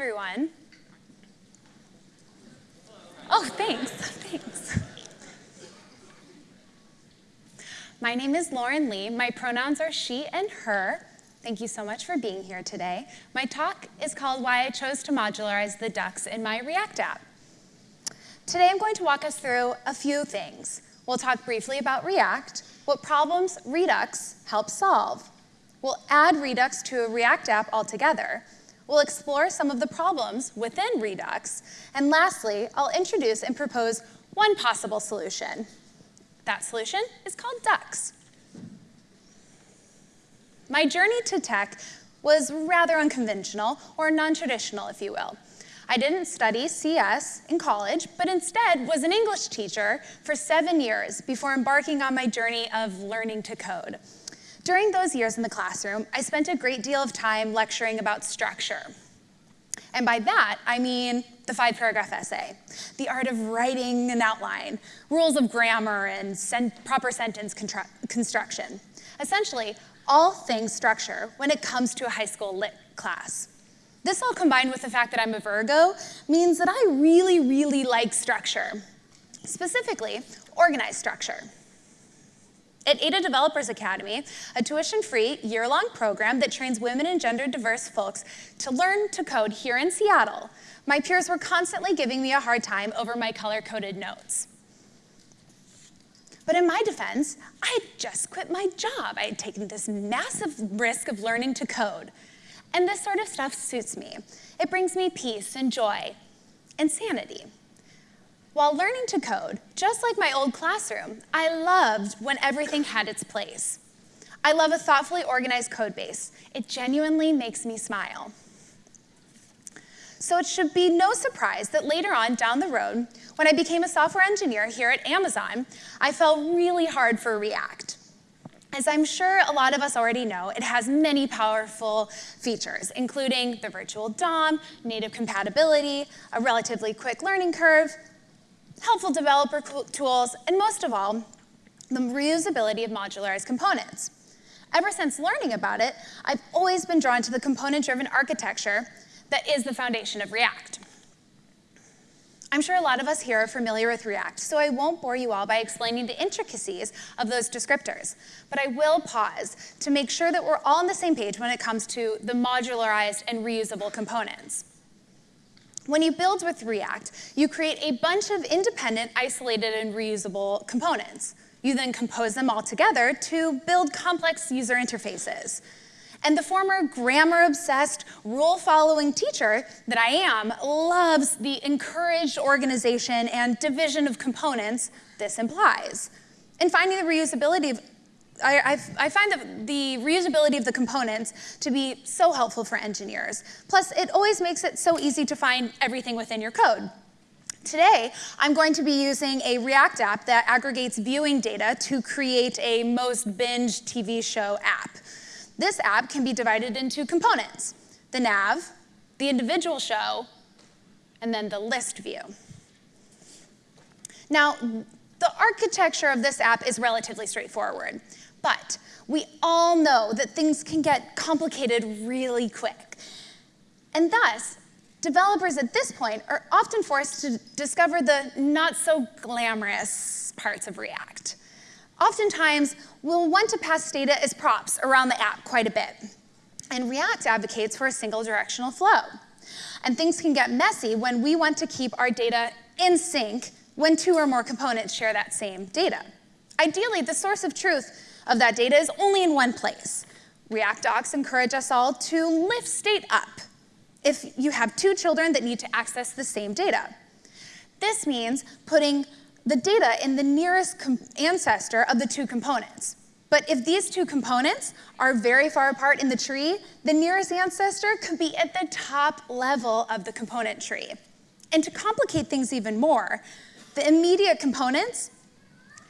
everyone. Oh, thanks, thanks. My name is Lauren Lee. My pronouns are she and her. Thank you so much for being here today. My talk is called Why I Chose to Modularize the Ducks in my React app. Today I'm going to walk us through a few things. We'll talk briefly about React, what problems Redux helps solve. We'll add Redux to a React app altogether, We'll explore some of the problems within Redux. And lastly, I'll introduce and propose one possible solution. That solution is called Ducks. My journey to tech was rather unconventional, or non-traditional, if you will. I didn't study CS in college, but instead was an English teacher for seven years before embarking on my journey of learning to code. During those years in the classroom, I spent a great deal of time lecturing about structure. And by that, I mean the five paragraph essay, the art of writing an outline, rules of grammar, and sen proper sentence construction. Essentially, all things structure when it comes to a high school lit class. This all combined with the fact that I'm a Virgo means that I really, really like structure, specifically organized structure. At Ada Developers Academy, a tuition-free, year-long program that trains women and gender-diverse folks to learn to code here in Seattle, my peers were constantly giving me a hard time over my color-coded notes. But in my defense, I had just quit my job. I had taken this massive risk of learning to code. And this sort of stuff suits me. It brings me peace and joy and sanity. While learning to code, just like my old classroom, I loved when everything had its place. I love a thoughtfully organized code base. It genuinely makes me smile. So it should be no surprise that later on down the road, when I became a software engineer here at Amazon, I fell really hard for React. As I'm sure a lot of us already know, it has many powerful features, including the virtual DOM, native compatibility, a relatively quick learning curve, helpful developer tools, and most of all, the reusability of modularized components. Ever since learning about it, I've always been drawn to the component-driven architecture that is the foundation of React. I'm sure a lot of us here are familiar with React, so I won't bore you all by explaining the intricacies of those descriptors, but I will pause to make sure that we're all on the same page when it comes to the modularized and reusable components. When you build with React, you create a bunch of independent, isolated, and reusable components. You then compose them all together to build complex user interfaces. And the former grammar-obsessed, rule-following teacher that I am loves the encouraged organization and division of components this implies. And finding the reusability of I, I, find the, the reusability of the components to be so helpful for engineers. Plus, it always makes it so easy to find everything within your code. Today, I'm going to be using a React app that aggregates viewing data to create a most binge TV show app. This app can be divided into components, the nav, the individual show, and then the list view. Now, the architecture of this app is relatively straightforward. But we all know that things can get complicated really quick. And thus, developers at this point are often forced to discover the not so glamorous parts of React. Oftentimes, we'll want to pass data as props around the app quite a bit. And React advocates for a single directional flow. And things can get messy when we want to keep our data in sync when two or more components share that same data. Ideally, the source of truth of that data is only in one place. React docs encourage us all to lift state up if you have two children that need to access the same data. This means putting the data in the nearest ancestor of the two components. But if these two components are very far apart in the tree, the nearest ancestor could be at the top level of the component tree. And to complicate things even more, the immediate components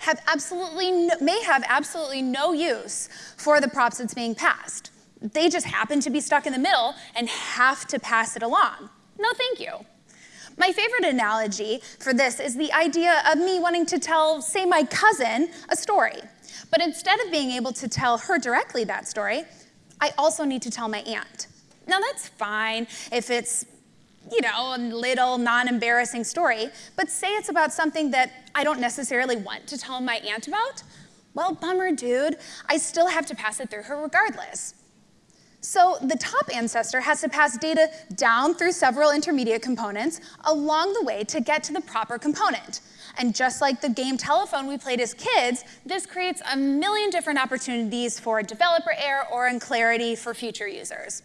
have absolutely no, may have absolutely no use for the props that's being passed. They just happen to be stuck in the middle and have to pass it along. No, thank you. My favorite analogy for this is the idea of me wanting to tell, say, my cousin a story. But instead of being able to tell her directly that story, I also need to tell my aunt. Now, that's fine if it's you know, a little non-embarrassing story, but say it's about something that I don't necessarily want to tell my aunt about, well, bummer, dude. I still have to pass it through her regardless. So the top ancestor has to pass data down through several intermediate components along the way to get to the proper component. And just like the game telephone we played as kids, this creates a million different opportunities for developer error or in clarity for future users.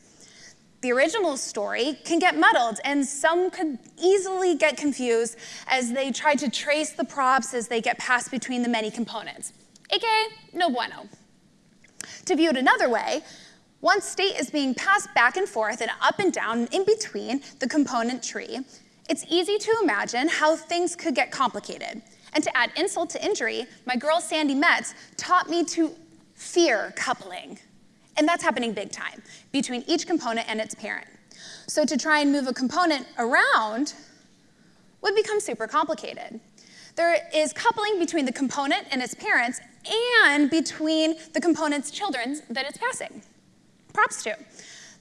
The original story can get muddled, and some could easily get confused as they try to trace the props as they get passed between the many components, aka no bueno. To view it another way, once state is being passed back and forth and up and down in between the component tree, it's easy to imagine how things could get complicated. And to add insult to injury, my girl Sandi Metz taught me to fear coupling. And that's happening big time, between each component and its parent. So to try and move a component around would become super complicated. There is coupling between the component and its parents and between the component's children that it's passing props to.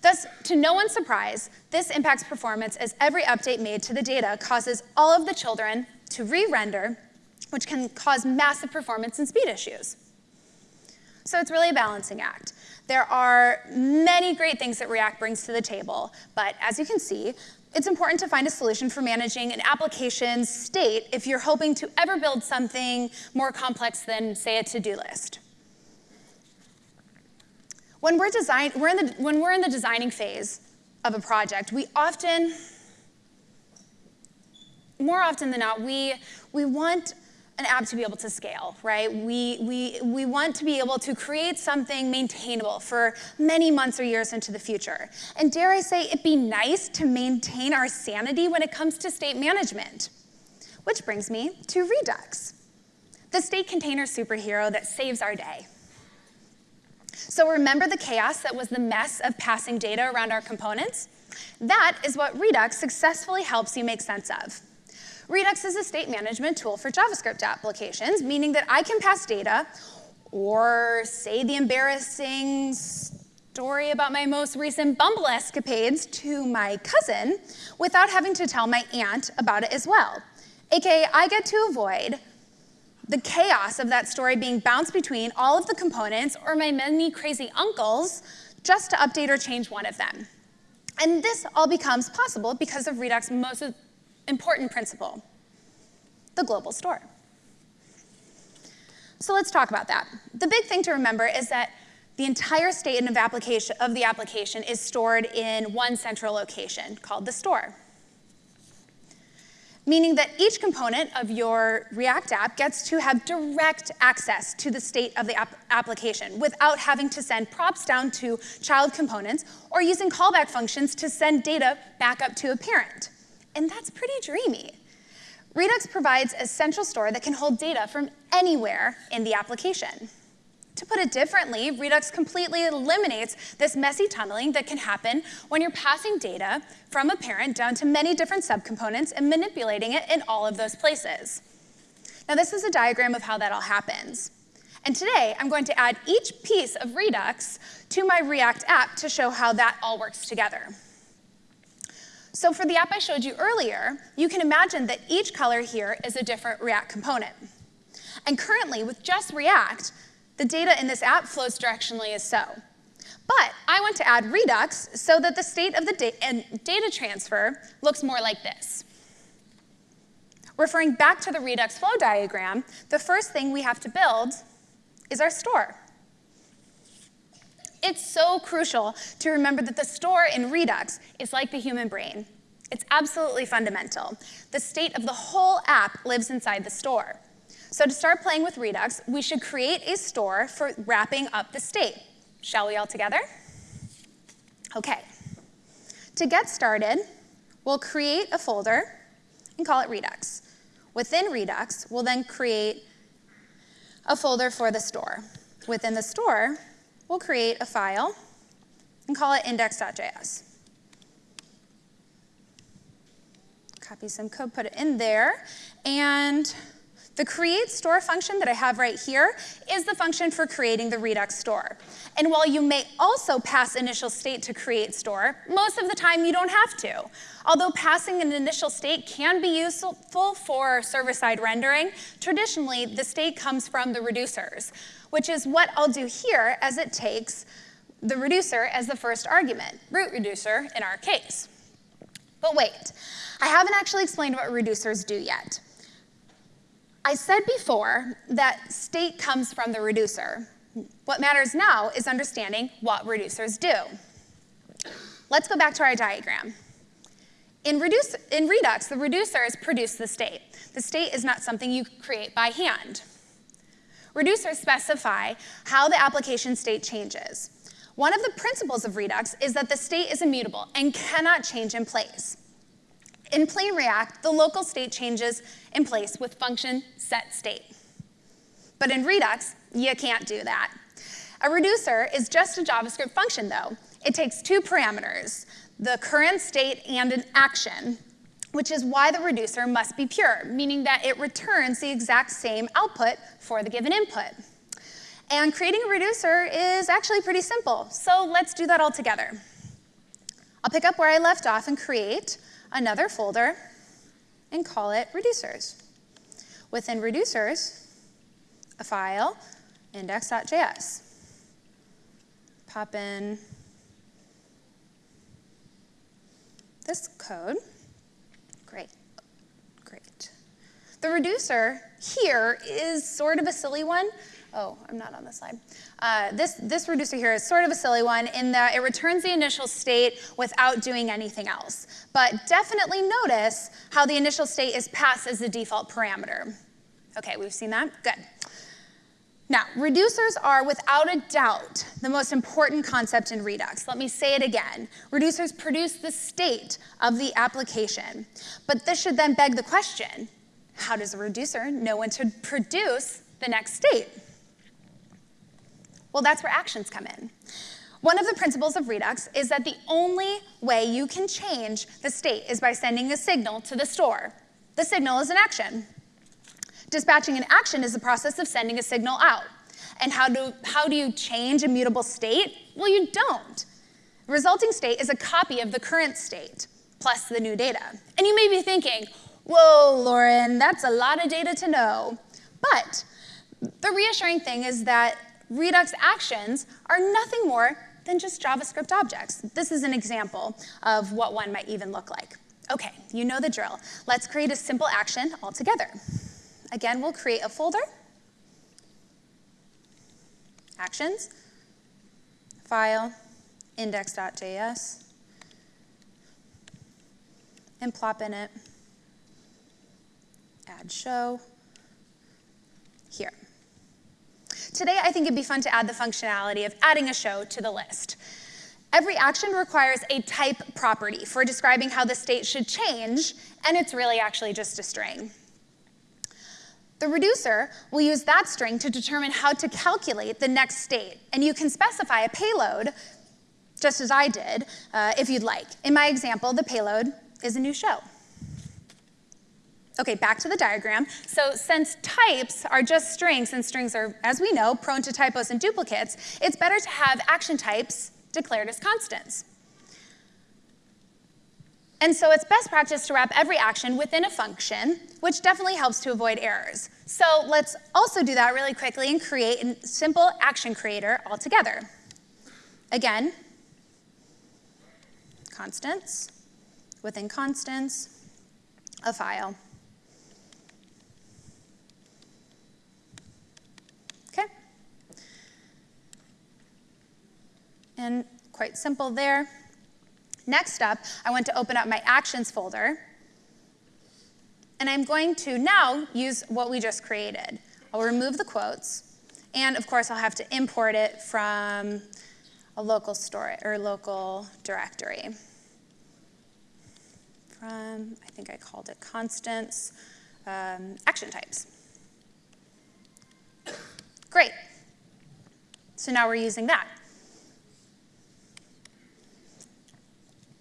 Thus, to no one's surprise, this impacts performance as every update made to the data causes all of the children to re-render, which can cause massive performance and speed issues. So it's really a balancing act. There are many great things that React brings to the table, but as you can see, it's important to find a solution for managing an application's state if you're hoping to ever build something more complex than, say, a to-do list. When we're, design, we're in the, when we're in the designing phase of a project, we often, more often than not, we, we want an app to be able to scale, right? We, we, we want to be able to create something maintainable for many months or years into the future. And dare I say, it'd be nice to maintain our sanity when it comes to state management. Which brings me to Redux, the state container superhero that saves our day. So remember the chaos that was the mess of passing data around our components? That is what Redux successfully helps you make sense of. Redux is a state management tool for JavaScript applications, meaning that I can pass data or say the embarrassing story about my most recent Bumble escapades to my cousin without having to tell my aunt about it as well. AKA, I get to avoid the chaos of that story being bounced between all of the components or my many crazy uncles just to update or change one of them. And this all becomes possible because of Redux' most important principle, the global store. So let's talk about that. The big thing to remember is that the entire state of, application, of the application is stored in one central location called the store meaning that each component of your React app gets to have direct access to the state of the ap application without having to send props down to child components or using callback functions to send data back up to a parent. And that's pretty dreamy. Redux provides a central store that can hold data from anywhere in the application. To put it differently, Redux completely eliminates this messy tunneling that can happen when you're passing data from a parent down to many different subcomponents and manipulating it in all of those places. Now this is a diagram of how that all happens. And today, I'm going to add each piece of Redux to my React app to show how that all works together. So for the app I showed you earlier, you can imagine that each color here is a different React component. And currently, with just React, the data in this app flows directionally as so. But I want to add Redux so that the state of the da data transfer looks more like this. Referring back to the Redux flow diagram, the first thing we have to build is our store. It's so crucial to remember that the store in Redux is like the human brain. It's absolutely fundamental. The state of the whole app lives inside the store. So to start playing with Redux, we should create a store for wrapping up the state. Shall we all together? Okay. To get started, we'll create a folder and call it Redux. Within Redux, we'll then create a folder for the store. Within the store, we'll create a file and call it index.js. Copy some code, put it in there, and The create store function that I have right here is the function for creating the Redux store. And while you may also pass initial state to create store, most of the time you don't have to. Although passing an initial state can be useful for server-side rendering, traditionally the state comes from the reducers, which is what I'll do here as it takes the reducer as the first argument, root reducer in our case. But wait, I haven't actually explained what reducers do yet. I said before that state comes from the reducer. What matters now is understanding what reducers do. Let's go back to our diagram. In, reduce, in Redux, the reducers produce the state. The state is not something you create by hand. Reducers specify how the application state changes. One of the principles of Redux is that the state is immutable and cannot change in place. In plain React, the local state changes in place with function set state. But in Redux, you can't do that. A reducer is just a JavaScript function, though. It takes two parameters, the current state and an action, which is why the reducer must be pure, meaning that it returns the exact same output for the given input. And creating a reducer is actually pretty simple, so let's do that all together. I'll pick up where I left off and create another folder and call it reducers. Within reducers, a file, index.js. Pop in this code. Great, great. The reducer here is sort of a silly one. Oh, I'm not on the slide. Uh, this, this reducer here is sort of a silly one in that it returns the initial state without doing anything else. But definitely notice how the initial state is passed as the default parameter. OK, we've seen that? Good. Now, reducers are without a doubt the most important concept in Redux. Let me say it again. Reducers produce the state of the application. But this should then beg the question, how does a reducer know when to produce the next state? Well, that's where actions come in. One of the principles of Redux is that the only way you can change the state is by sending a signal to the store. The signal is an action. Dispatching an action is the process of sending a signal out. And how do, how do you change a mutable state? Well, you don't. Resulting state is a copy of the current state plus the new data. And you may be thinking, whoa, Lauren, that's a lot of data to know. But the reassuring thing is that Redux actions are nothing more than just JavaScript objects. This is an example of what one might even look like. OK, you know the drill. Let's create a simple action altogether. Again, we'll create a folder, actions, file, index.js, and plop in it, add show, here. Today, I think it'd be fun to add the functionality of adding a show to the list. Every action requires a type property for describing how the state should change, and it's really actually just a string. The reducer will use that string to determine how to calculate the next state, and you can specify a payload, just as I did, uh, if you'd like. In my example, the payload is a new show. Okay, back to the diagram. So since types are just strings, and strings are, as we know, prone to typos and duplicates, it's better to have action types declared as constants. And so it's best practice to wrap every action within a function, which definitely helps to avoid errors. So let's also do that really quickly and create a simple action creator altogether. Again, constants, within constants, a file. Okay. Simple there. Next up, I want to open up my actions folder. And I'm going to now use what we just created. I'll remove the quotes. And of course, I'll have to import it from a local store or local directory. From, I think I called it constants, um, action types. Great. So now we're using that.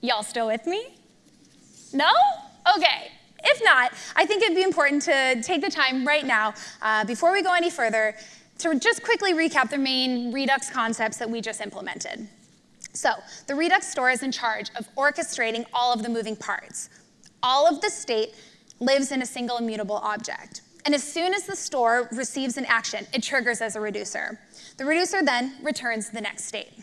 Y'all still with me? No? Okay. If not, I think it'd be important to take the time right now, uh, before we go any further, to just quickly recap the main Redux concepts that we just implemented. So the Redux store is in charge of orchestrating all of the moving parts. All of the state lives in a single immutable object. And as soon as the store receives an action, it triggers as a reducer. The reducer then returns the next state.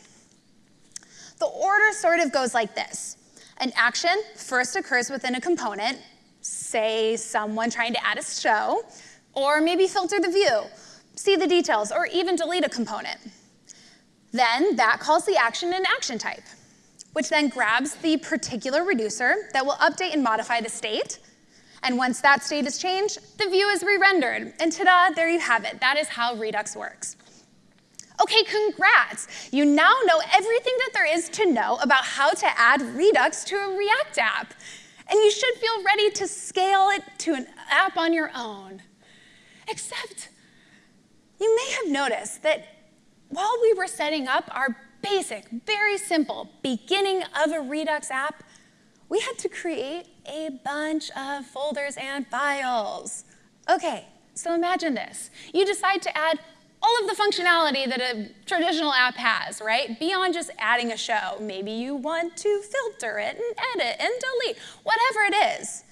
The order sort of goes like this. An action first occurs within a component, say someone trying to add a show, or maybe filter the view, see the details, or even delete a component. Then that calls the action an action type, which then grabs the particular reducer that will update and modify the state. And once that state is changed, the view is re-rendered. And ta-da, there you have it. That is how Redux works. Okay, congrats. You now know everything that there is to know about how to add Redux to a React app. And you should feel ready to scale it to an app on your own. Except, you may have noticed that while we were setting up our basic, very simple beginning of a Redux app, we had to create a bunch of folders and files. Okay, so imagine this. You decide to add all of the functionality that a traditional app has, right? Beyond just adding a show. Maybe you want to filter it and edit and delete, whatever it is.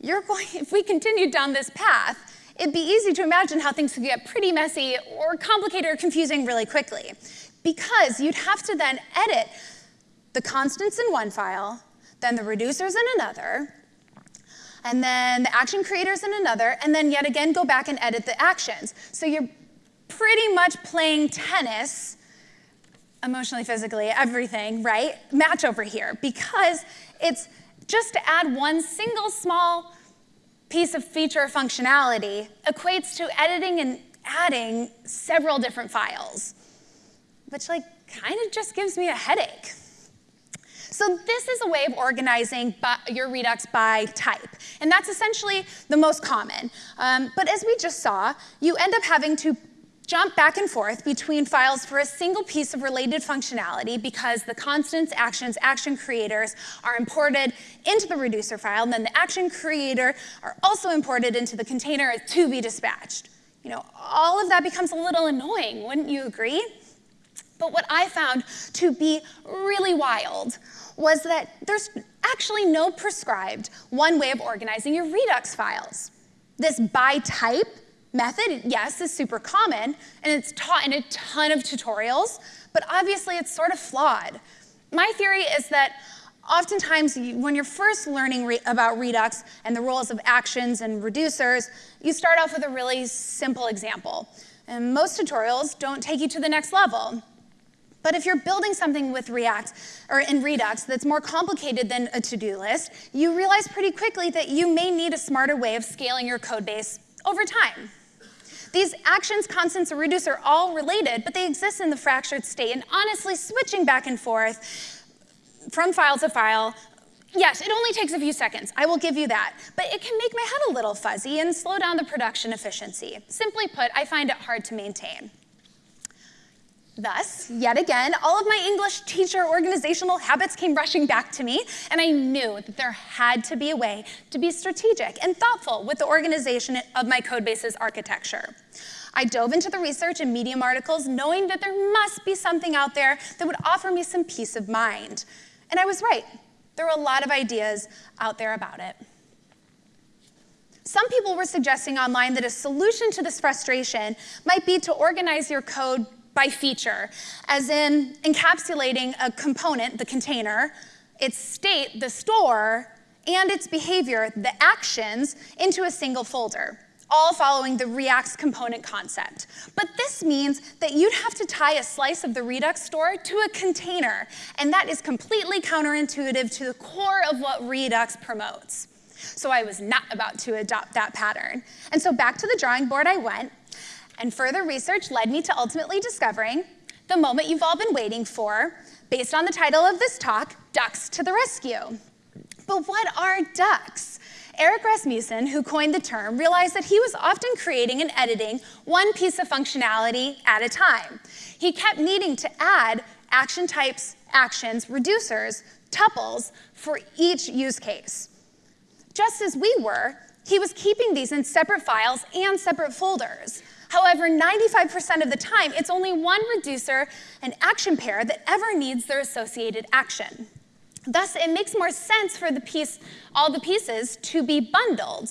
You're going, if we continued down this path, it'd be easy to imagine how things could get pretty messy or complicated or confusing really quickly. Because you'd have to then edit the constants in one file, then the reducers in another, and then the action creators in another, and then yet again go back and edit the actions. So you're pretty much playing tennis, emotionally, physically, everything, right? Match over here, because it's just to add one single small piece of feature or functionality equates to editing and adding several different files, which like kind of just gives me a headache. So this is a way of organizing your Redux by type. And that's essentially the most common. Um, but as we just saw, you end up having to jump back and forth between files for a single piece of related functionality because the constants, actions, action creators are imported into the reducer file, and then the action creator are also imported into the container to be dispatched. You know, all of that becomes a little annoying, wouldn't you agree? But what I found to be really wild was that there's actually no prescribed one way of organizing your Redux files. This by type method, yes, is super common, and it's taught in a ton of tutorials, but obviously it's sort of flawed. My theory is that oftentimes when you're first learning re about Redux and the roles of actions and reducers, you start off with a really simple example. And most tutorials don't take you to the next level. But if you're building something with React or in Redux that's more complicated than a to-do list, you realize pretty quickly that you may need a smarter way of scaling your code base over time. These actions, constants, and reduce are all related, but they exist in the fractured state. And honestly, switching back and forth from file to file, yes, it only takes a few seconds. I will give you that. But it can make my head a little fuzzy and slow down the production efficiency. Simply put, I find it hard to maintain. Thus, yet again, all of my English teacher organizational habits came rushing back to me, and I knew that there had to be a way to be strategic and thoughtful with the organization of my codebase's architecture. I dove into the research and Medium articles knowing that there must be something out there that would offer me some peace of mind. And I was right. There were a lot of ideas out there about it. Some people were suggesting online that a solution to this frustration might be to organize your code by feature, as in encapsulating a component, the container, its state, the store, and its behavior, the actions, into a single folder, all following the React's component concept. But this means that you'd have to tie a slice of the Redux store to a container, and that is completely counterintuitive to the core of what Redux promotes. So I was not about to adopt that pattern. And so back to the drawing board I went, and further research led me to ultimately discovering the moment you've all been waiting for, based on the title of this talk, Ducks to the Rescue. But what are ducks? Erik Rasmussen, who coined the term, realized that he was often creating and editing one piece of functionality at a time. He kept needing to add action types, actions, reducers, tuples for each use case. Just as we were, he was keeping these in separate files and separate folders. However, 95% of the time, it's only one reducer and action pair that ever needs their associated action. Thus, it makes more sense for the piece, all the pieces to be bundled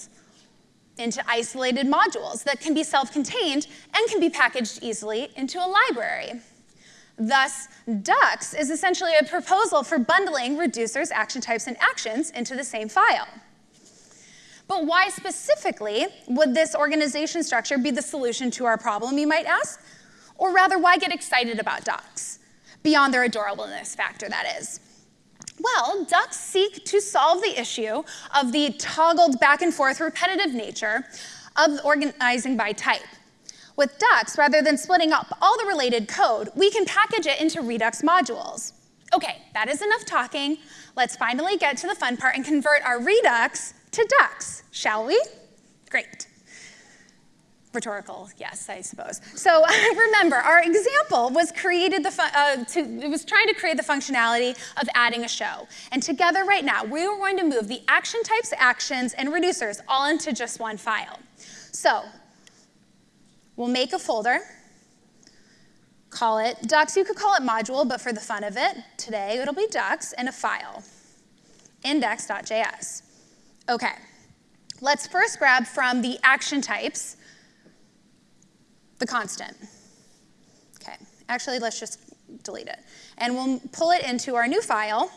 into isolated modules that can be self-contained and can be packaged easily into a library. Thus, Ducks is essentially a proposal for bundling reducers, action types, and actions into the same file. But why specifically would this organization structure be the solution to our problem, you might ask? Or rather, why get excited about Ducks? Beyond their adorableness factor, that is. Well, Ducks seek to solve the issue of the toggled back and forth repetitive nature of organizing by type. With Ducks, rather than splitting up all the related code, we can package it into Redux modules. Okay, that is enough talking. Let's finally get to the fun part and convert our Redux to Ducks, shall we? Great. Rhetorical, yes, I suppose. So remember, our example was created the uh, to, it was trying to create the functionality of adding a show. And together right now, we are going to move the action types, actions, and reducers all into just one file. So we'll make a folder, call it Ducks. You could call it module, but for the fun of it, today it'll be Ducks and a file, index.js. Okay, let's first grab from the action types the constant. Okay, actually, let's just delete it. And we'll pull it into our new file.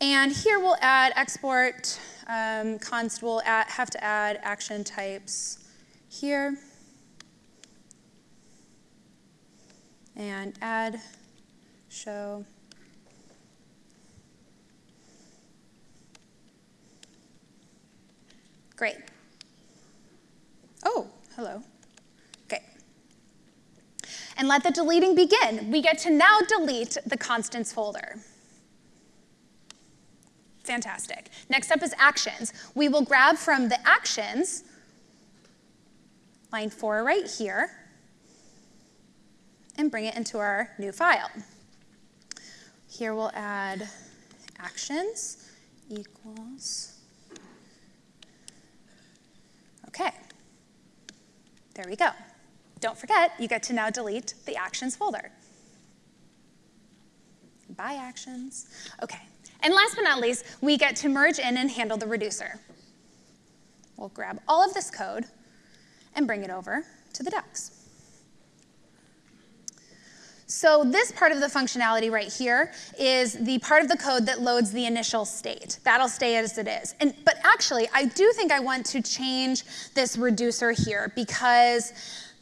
And here we'll add export um, const, we'll add, have to add action types here. And add show Great. Oh, hello. Okay. And let the deleting begin. We get to now delete the constants folder. Fantastic. Next up is actions. We will grab from the actions, line four right here, and bring it into our new file. Here we'll add actions equals Okay, there we go. Don't forget, you get to now delete the actions folder. Bye actions. Okay, and last but not least, we get to merge in and handle the reducer. We'll grab all of this code and bring it over to the Ducks. So this part of the functionality right here is the part of the code that loads the initial state. That'll stay as it is. And, but actually, I do think I want to change this reducer here because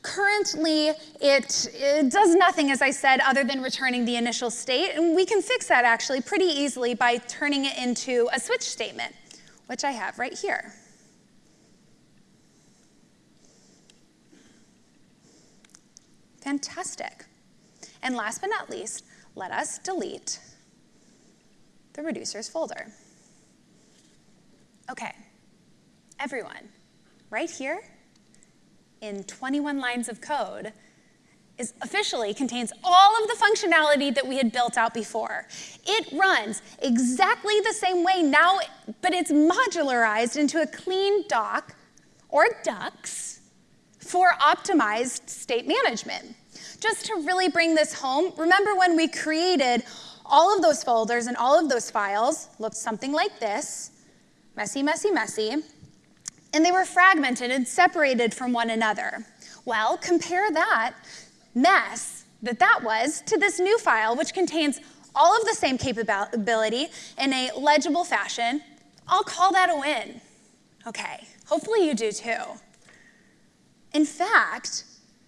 currently it, it, does nothing, as I said, other than returning the initial state. And we can fix that actually pretty easily by turning it into a switch statement, which I have right here. Fantastic. And last but not least, let us delete the reducers folder. Okay, everyone, right here in 21 lines of code is officially contains all of the functionality that we had built out before. It runs exactly the same way now, but it's modularized into a clean doc or Ducks for optimized state management. Just to really bring this home, remember when we created all of those folders and all of those files looked something like this, messy, messy, messy, and they were fragmented and separated from one another. Well, compare that mess that that was to this new file, which contains all of the same capability in a legible fashion. I'll call that a win. Okay, hopefully you do too. In fact,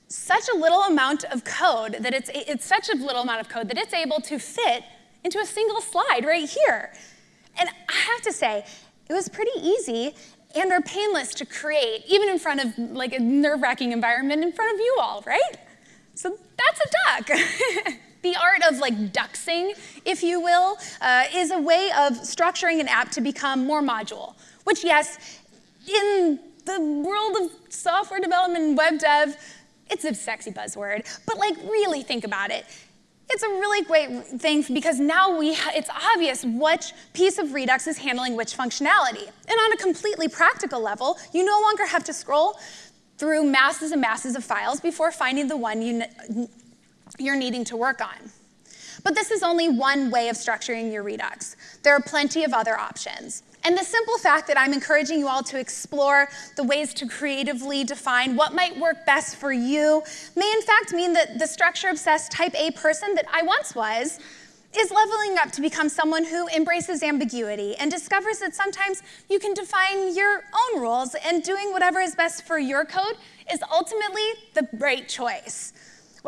such a little amount of code that it's, it's such a little amount of code that it's able to fit into a single slide right here. And I have to say, it was pretty easy and or painless to create, even in front of like a nerve-wracking environment in front of you all, right? So that's a duck. the art of like duxing, if you will, uh, is a way of structuring an app to become more module, which yes, in the world of software development and web dev, it's a sexy buzzword, but like really think about it. it's a really great thing because now we it's obvious which piece of Redux is handling which functionality. And on a completely practical level, you no longer have to scroll through masses and masses of files before finding the one you, you're needing to work on. But this is only one way of structuring your Redux. There are plenty of other options. And the simple fact that I'm encouraging you all to explore the ways to creatively define what might work best for you may in fact mean that the structure-obsessed type A person that I once was is leveling up to become someone who embraces ambiguity and discovers that sometimes you can define your own rules and doing whatever is best for your code is ultimately the right choice.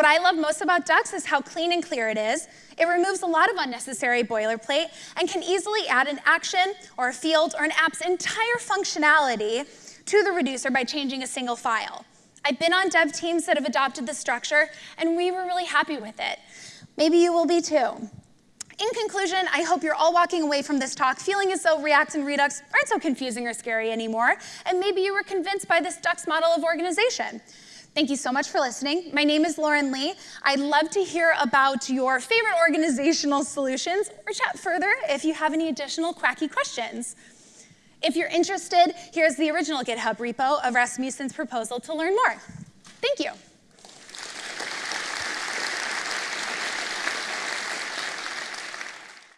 What I love most about Ducks is how clean and clear it is. It removes a lot of unnecessary boilerplate and can easily add an action or a field or an app's entire functionality to the reducer by changing a single file. I've been on dev teams that have adopted this structure, and we were really happy with it. Maybe you will be too. In conclusion, I hope you're all walking away from this talk feeling as though React and Redux aren't so confusing or scary anymore, and maybe you were convinced by this Ducks model of organization. Thank you so much for listening. My name is Lauren Lee. I'd love to hear about your favorite organizational solutions or chat further if you have any additional quacky questions. If you're interested, here's the original GitHub repo of Rasmussen's proposal to learn more. Thank you.